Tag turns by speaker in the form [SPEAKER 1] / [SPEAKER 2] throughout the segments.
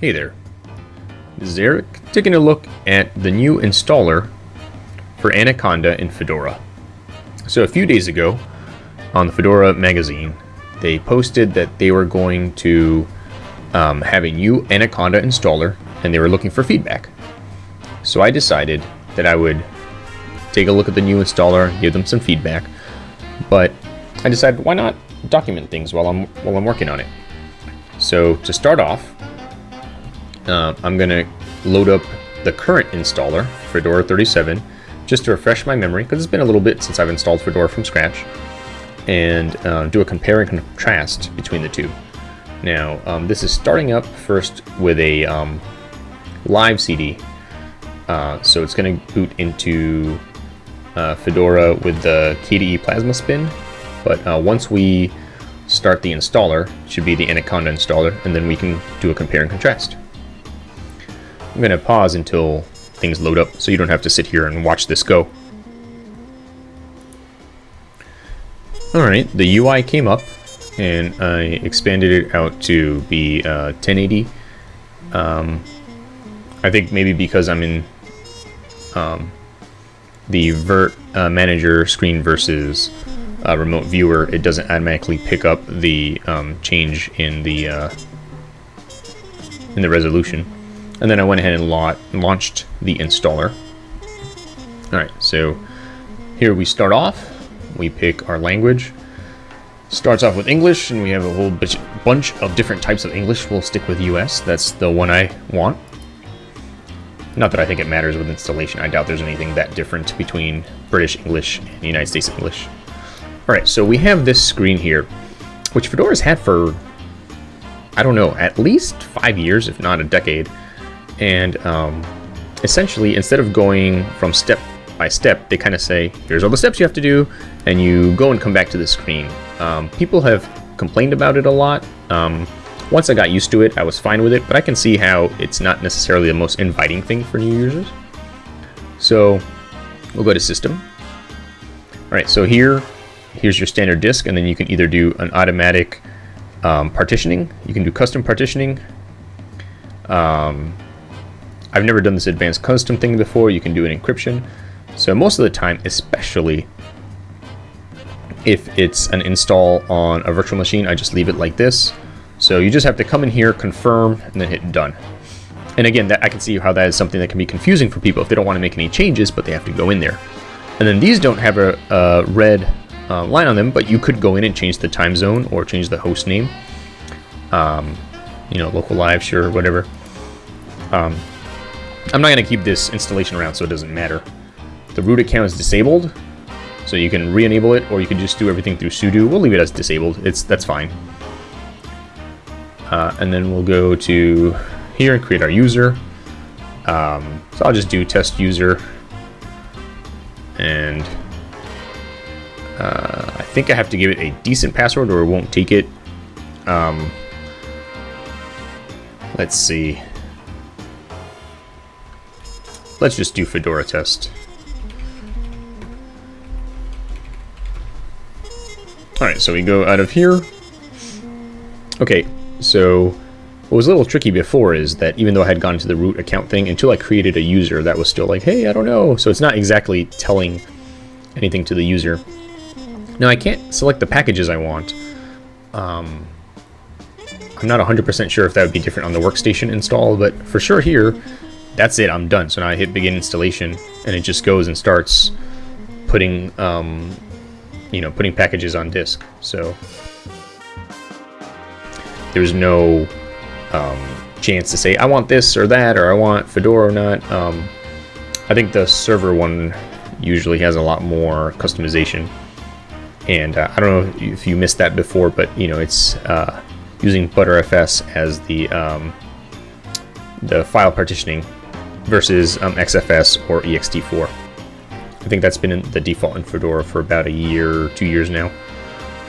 [SPEAKER 1] Hey there, this is Eric taking a look at the new installer for Anaconda in Fedora. So a few days ago on the Fedora magazine, they posted that they were going to um, have a new Anaconda installer and they were looking for feedback. So I decided that I would take a look at the new installer, give them some feedback, but I decided why not document things while I'm while I'm working on it. So to start off, uh, I'm gonna load up the current installer, Fedora 37, just to refresh my memory, because it's been a little bit since I've installed Fedora from scratch, and uh, do a compare and contrast between the two. Now, um, this is starting up first with a um, live CD, uh, so it's going to boot into uh, Fedora with the KDE Plasma Spin, but uh, once we start the installer, should be the Anaconda installer, and then we can do a compare and contrast. I'm going to pause until things load up so you don't have to sit here and watch this go. Alright, the UI came up and I expanded it out to be uh, 1080. Um, I think maybe because I'm in um, the Virt uh, Manager screen versus uh, remote viewer, it doesn't automatically pick up the um, change in the uh, in the resolution. And then I went ahead and la launched the installer. Alright, so here we start off. We pick our language. Starts off with English, and we have a whole bunch of different types of English. We'll stick with US. That's the one I want. Not that I think it matters with installation. I doubt there's anything that different between British English and United States English. Alright, so we have this screen here, which Fedora's had for, I don't know, at least five years, if not a decade. And um, essentially, instead of going from step by step, they kind of say, here's all the steps you have to do, and you go and come back to the screen. Um, people have complained about it a lot. Um, once I got used to it, I was fine with it, but I can see how it's not necessarily the most inviting thing for new users. So we'll go to System. All right, so here, here's your standard disk, and then you can either do an automatic um, partitioning, you can do custom partitioning. Um, I've never done this advanced custom thing before. You can do an encryption. So most of the time, especially if it's an install on a virtual machine, I just leave it like this. So you just have to come in here, confirm, and then hit done. And again, that I can see how that is something that can be confusing for people if they don't want to make any changes, but they have to go in there. And then these don't have a, a red uh, line on them, but you could go in and change the time zone or change the host name. Um, you know, local live, sure, whatever. Um, I'm not going to keep this installation around, so it doesn't matter. The root account is disabled, so you can re-enable it, or you can just do everything through sudo. We'll leave it as disabled. It's That's fine. Uh, and then we'll go to here and create our user. Um, so I'll just do test user. And uh, I think I have to give it a decent password or it won't take it. Um, let's see. Let's just do Fedora test. Alright, so we go out of here. Okay, so what was a little tricky before is that even though I had gone to the root account thing, until I created a user, that was still like, hey, I don't know. So it's not exactly telling anything to the user. Now I can't select the packages I want. Um, I'm not 100% sure if that would be different on the workstation install, but for sure here, that's it, I'm done. So now I hit begin installation, and it just goes and starts putting, um, you know, putting packages on disk. So there's no um, chance to say I want this or that or I want Fedora or not. Um, I think the server one usually has a lot more customization. And uh, I don't know if you missed that before, but you know it's uh, using Btrfs as the um, the file partitioning versus um, XFS or ext4. I think that's been the default in Fedora for about a year, two years now.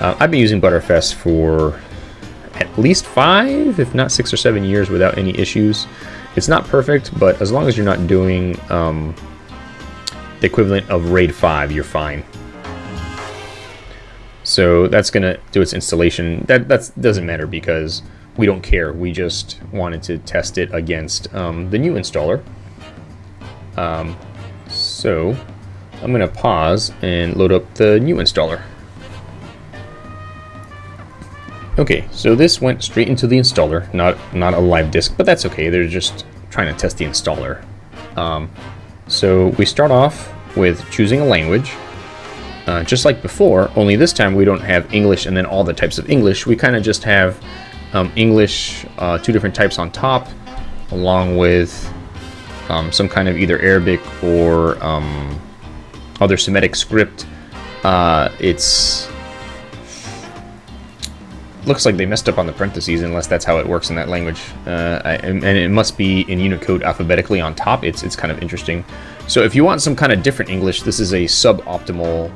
[SPEAKER 1] Uh, I've been using Btrfs for at least five, if not six or seven years without any issues. It's not perfect, but as long as you're not doing um, the equivalent of RAID 5, you're fine. So that's going to do its installation. That that's, doesn't matter because we don't care. We just wanted to test it against um, the new installer. Um, so I'm going to pause and load up the new installer. Okay, so this went straight into the installer, not not a live disk, but that's okay. They're just trying to test the installer. Um, so we start off with choosing a language, uh, just like before, only this time we don't have English and then all the types of English. We kind of just have um, English, uh, two different types on top, along with um, some kind of either Arabic or um, other Semitic script. Uh, it's looks like they messed up on the parentheses unless that's how it works in that language. Uh, I, and it must be in Unicode alphabetically on top. It's, it's kind of interesting. So if you want some kind of different English, this is a suboptimal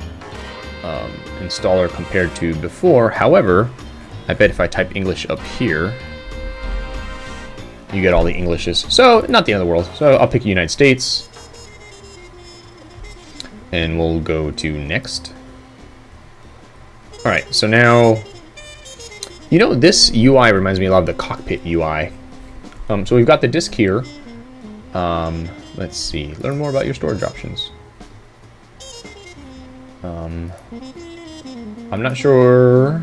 [SPEAKER 1] um, installer compared to before. However, I bet if I type English up here, you get all the Englishes. So not the end of the world. So I'll pick United States. And we'll go to next. All right, so now you know, this UI reminds me a lot of the cockpit UI. Um, so we've got the disk here. Um, let's see. Learn more about your storage options. Um, I'm not sure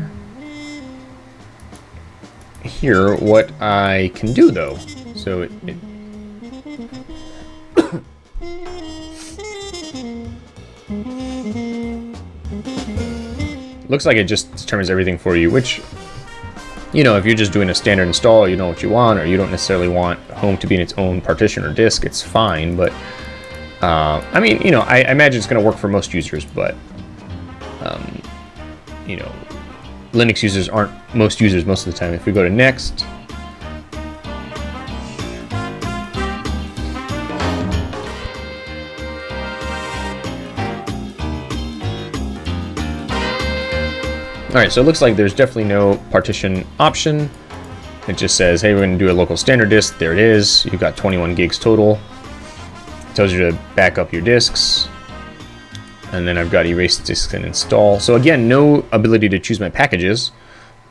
[SPEAKER 1] here what I can do though. So it, it looks like it just determines everything for you, which you know, if you're just doing a standard install, you know what you want, or you don't necessarily want home to be in its own partition or disk, it's fine. But, uh, I mean, you know, I, I imagine it's going to work for most users, but, um, you know, Linux users aren't most users most of the time. If we go to next, Alright, so it looks like there's definitely no partition option. It just says, hey, we're to do a local standard disk. There it is. You've got 21 gigs total. It tells you to back up your disks. And then I've got erase disks and install. So again, no ability to choose my packages.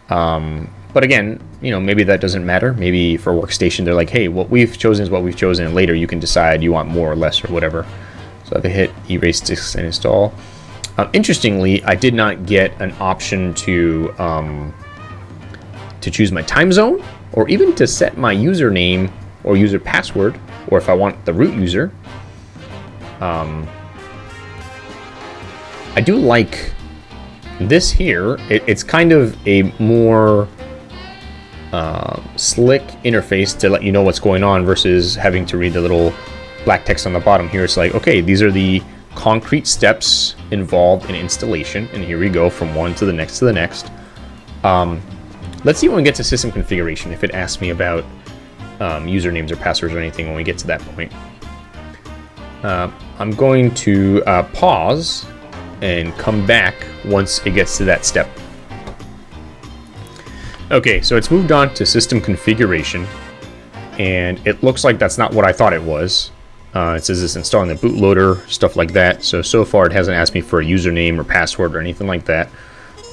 [SPEAKER 1] Um, but again, you know, maybe that doesn't matter. Maybe for a workstation, they're like, hey, what we've chosen is what we've chosen. And later you can decide you want more or less or whatever. So I hit erase disks and install, um, interestingly, I did not get an option to um, to choose my time zone or even to set my username or user password or if I want the root user. Um, I do like this here. It, it's kind of a more uh, slick interface to let you know what's going on versus having to read the little black text on the bottom here. It's like, okay, these are the concrete steps involved in installation. And here we go from one to the next to the next. Um, let's see when we get to system configuration, if it asks me about um, usernames or passwords or anything when we get to that point. Uh, I'm going to uh, pause and come back once it gets to that step. Okay, so it's moved on to system configuration, and it looks like that's not what I thought it was. Uh, it says it's installing the bootloader, stuff like that. So, so far it hasn't asked me for a username or password or anything like that.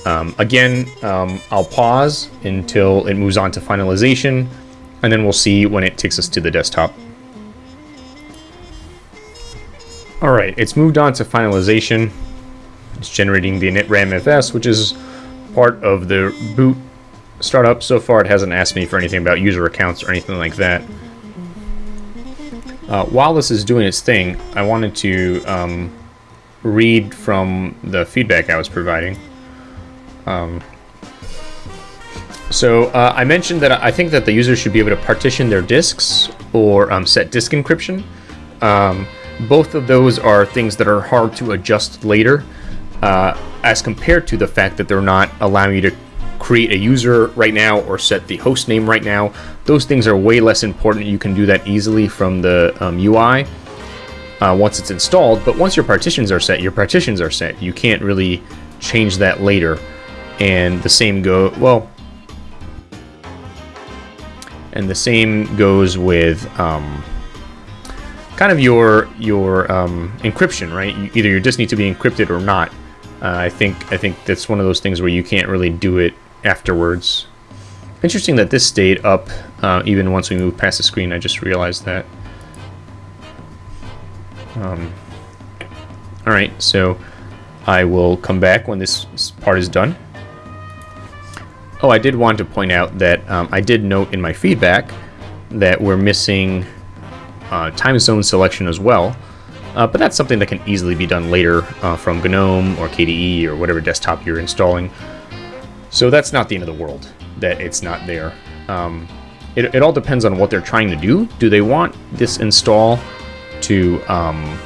[SPEAKER 1] Um, again, um, I'll pause until it moves on to finalization, and then we'll see when it takes us to the desktop. Alright, it's moved on to finalization. It's generating the initramfs, which is part of the boot startup. So far it hasn't asked me for anything about user accounts or anything like that. Uh, while this is doing its thing, I wanted to um, read from the feedback I was providing. Um, so uh, I mentioned that I think that the user should be able to partition their disks or um, set disk encryption. Um, both of those are things that are hard to adjust later uh, as compared to the fact that they're not allowing you to create a user right now or set the host name right now. Those things are way less important. You can do that easily from the um, UI uh, once it's installed. But once your partitions are set, your partitions are set. You can't really change that later. And the same go well. And the same goes with um, kind of your your um, encryption, right? You, either your disk needs to be encrypted or not. Uh, I think I think that's one of those things where you can't really do it afterwards. interesting that this stayed up uh, even once we moved past the screen. I just realized that. Um, all right, so I will come back when this part is done. Oh, I did want to point out that um, I did note in my feedback that we're missing uh, time zone selection as well. Uh, but that's something that can easily be done later uh, from GNOME or KDE or whatever desktop you're installing. So that's not the end of the world that it's not there. Um, it, it, all depends on what they're trying to do. Do they want this install to um,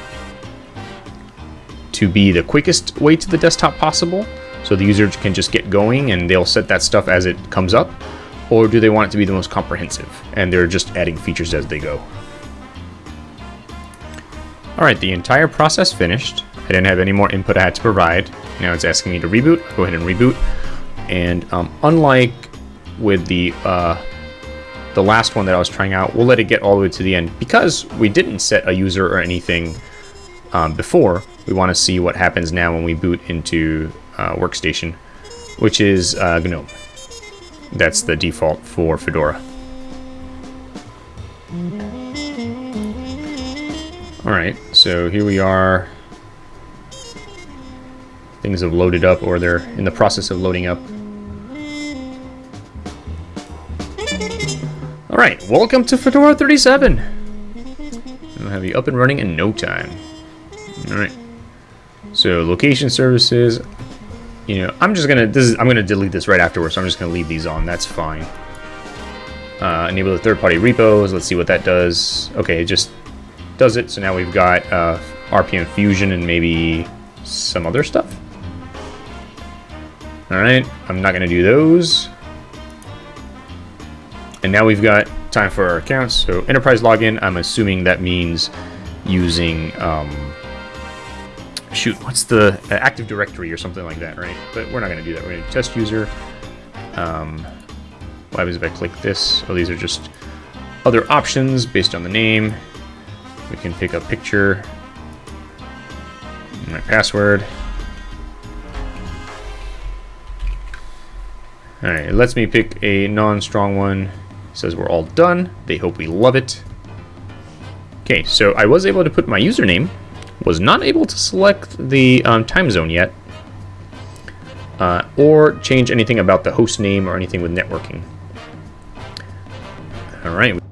[SPEAKER 1] to be the quickest way to the desktop possible, so the user can just get going and they'll set that stuff as it comes up, or do they want it to be the most comprehensive and they're just adding features as they go? Alright, the entire process finished. I didn't have any more input I had to provide. Now it's asking me to reboot. Go ahead and reboot. And um, unlike with the uh, the last one that I was trying out, we'll let it get all the way to the end. Because we didn't set a user or anything um, before, we want to see what happens now when we boot into uh, Workstation, which is uh, GNOME. That's the default for Fedora. Alright, so here we are. Things have loaded up, or they're in the process of loading up. Alright, welcome to Fedora 37! We'll have you up and running in no time. Alright. So, location services. You know, I'm just gonna, this is, I'm gonna delete this right afterwards, so I'm just gonna leave these on, that's fine. Uh, enable the third-party repos, let's see what that does. Okay, it just does it. So now we've got uh, RPM Fusion and maybe some other stuff. Alright, I'm not to do those. And now we've got time for our accounts. So enterprise login, I'm assuming that means using, um, shoot, what's the uh, Active Directory or something like that, right? But we're not to do that. We're going to test user. Um, what happens if I click this? Oh, these are just other options based on the name. We can pick a picture, my password. Alright, it lets me pick a non-strong one. It says we're all done. They hope we love it. Okay, so I was able to put my username. Was not able to select the um, time zone yet. Uh, or change anything about the host name or anything with networking. Alright. We'll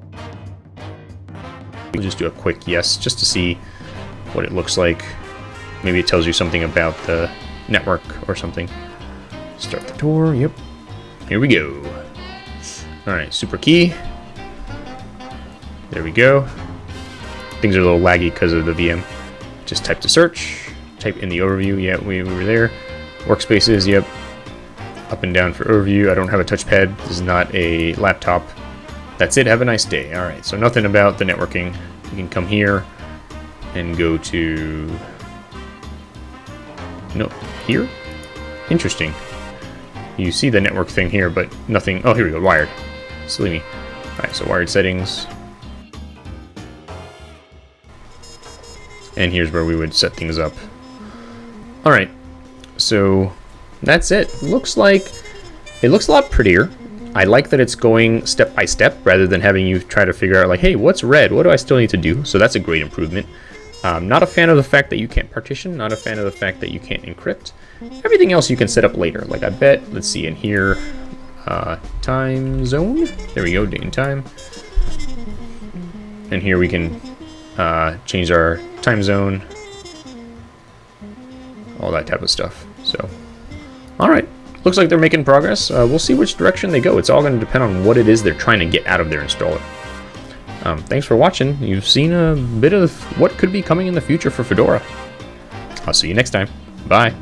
[SPEAKER 1] just do a quick yes, just to see what it looks like. Maybe it tells you something about the network or something. Start the tour, yep. Here we go. Alright, super key. There we go. Things are a little laggy because of the VM. Just type to search, type in the overview, yeah, we, we were there. Workspaces, yep. Up and down for overview. I don't have a touchpad. This is not a laptop. That's it. Have a nice day. All right. So nothing about the networking. You can come here and go to... No, here? Interesting. You see the network thing here, but nothing... Oh, here we go. Wired. Silly me. All right. So wired settings. And here's where we would set things up. All right. So that's it. Looks like... It looks a lot prettier. I like that it's going step by step rather than having you try to figure out like, hey, what's red? What do I still need to do? So that's a great improvement. Um, not a fan of the fact that you can't partition, not a fan of the fact that you can't encrypt. Everything else you can set up later. Like I bet, let's see, in here, uh, time zone. There we go, date and time. And here we can uh, change our time zone. All that type of stuff. So, all right looks like they're making progress. Uh, we'll see which direction they go. It's all going to depend on what it is they're trying to get out of their installer. Um, thanks for watching. You've seen a bit of what could be coming in the future for Fedora. I'll see you next time. Bye.